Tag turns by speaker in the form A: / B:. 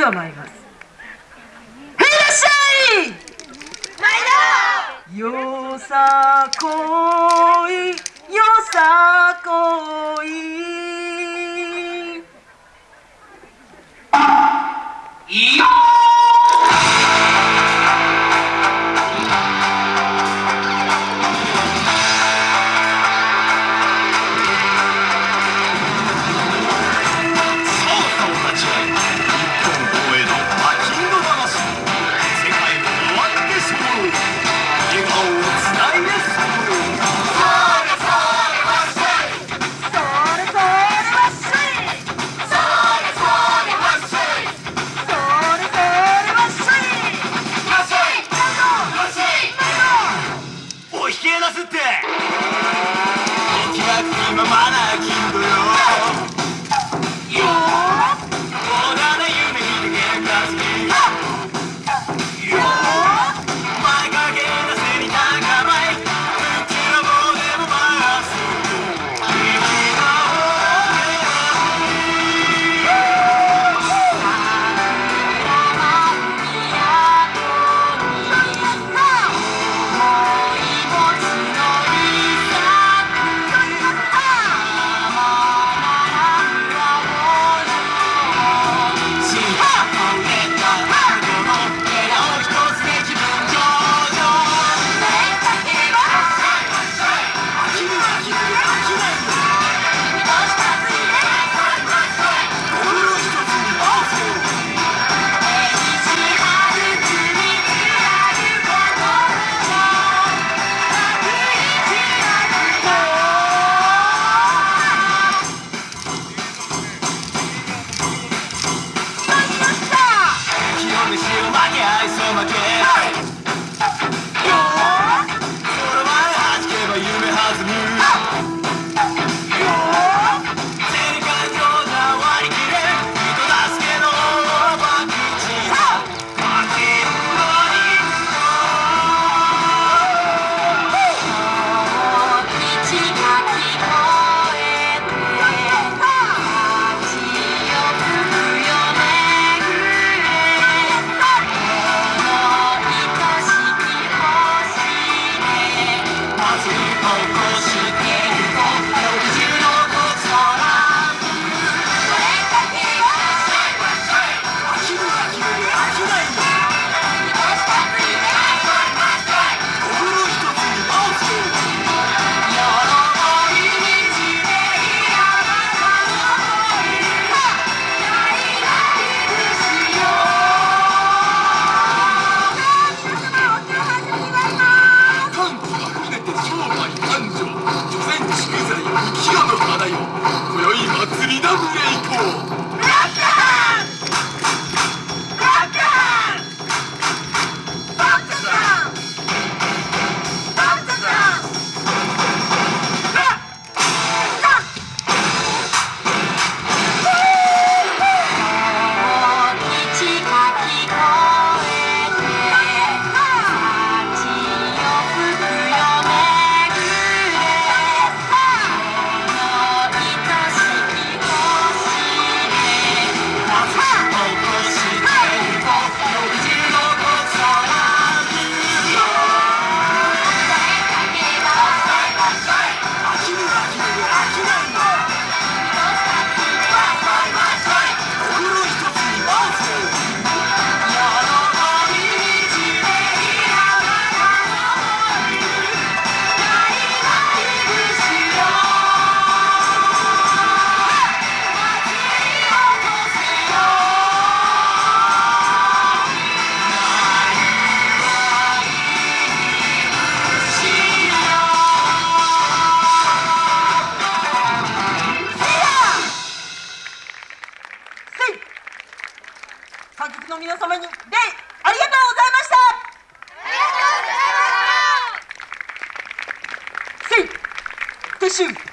A: では参ります。いらっしゃい。よさこ Nazi, Oh! Listen